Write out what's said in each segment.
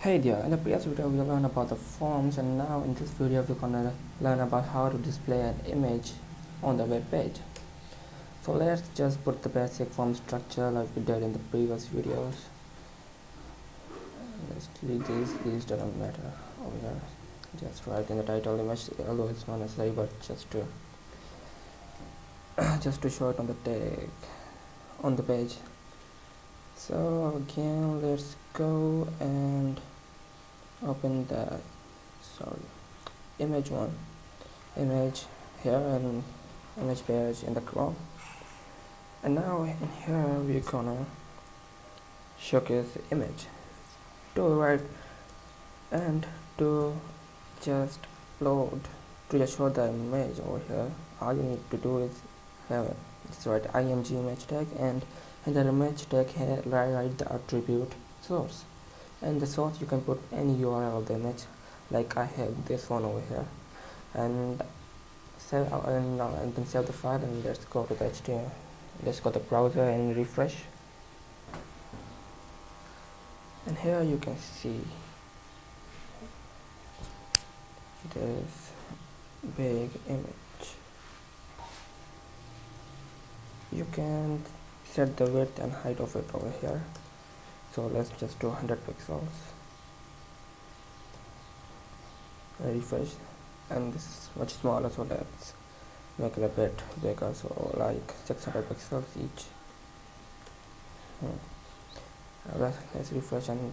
Hey there, in the previous video we learned about the forms and now in this video we're gonna learn about how to display an image on the web page. So let's just put the basic form structure like we did in the previous videos. Let's delete these doesn't matter oh, here. Just write in the title image, although it's not necessary but just to just to show it on the tag on the page. So again let's go and open the sorry image one. Image here and image page in the chrome. And now in here we're gonna showcase the image. To right and to just load. To just show the image over here all you need to do is have this right img image tag and in the image tag here write the attribute source and the source you can put any URL of the image like I have this one over here. And save uh, and, uh, and then save the file and let's go to the HTML let's go to the browser and refresh. And here you can see this big image. You can set the width and height of it over here so let's just do 100 pixels. Refresh and this is much smaller so let's make it a bit bigger. So like 600 pixels each. Hmm. let's, let's refresh and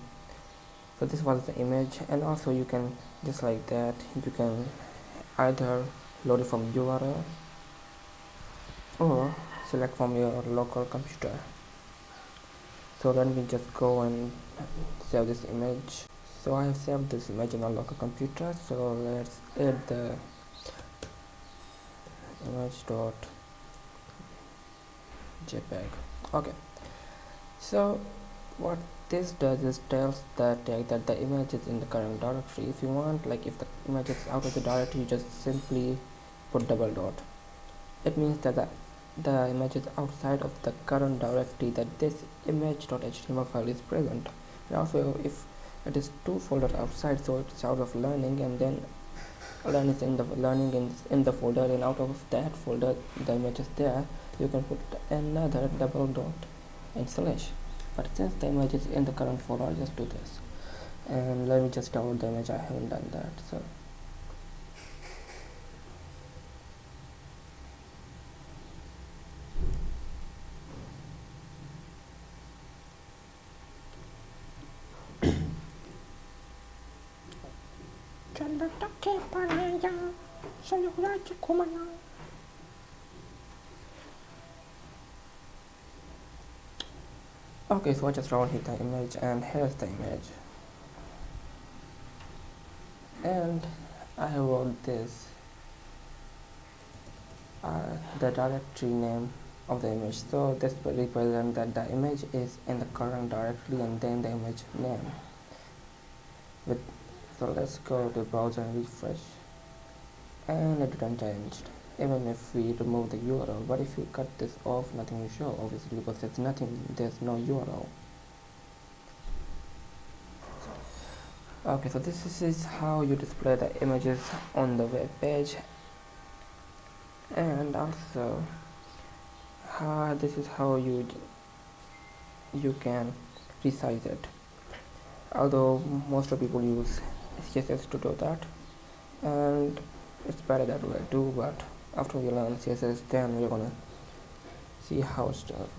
so this was the image. And also you can just like that you can either load it from URL or select from your local computer so let me just go and save this image. So I have saved this image in a local computer. So let's add the image dot jpeg. Okay. So what this does is tells the tag that the image is in the current directory. If you want like if the image is out of the directory you just simply put double dot. It means that the the image is outside of the current directory that this image.html file is present. And also if it is two folders outside so it's out of learning and then learn is in the learning in, in the folder and out of that folder the image is there. You can put another double dot and slash. But since the image is in the current folder I'll just do this. And let me just download the image. I haven't done that so okay so I just hit the image and here's the image. And I wrote this uh, the directory name of the image. So this represents that the image is in the current directory and then the image name with so let's go to browser and refresh. And it didn't changed. Even if we remove the URL but if you cut this off? Nothing will show obviously because there's nothing there's no URL. Okay so this is how you display the images on the web page. And also how this is how you you can resize it. Although most of people use css to do that. And it's better that way too but after we learn css then we're gonna see how it's done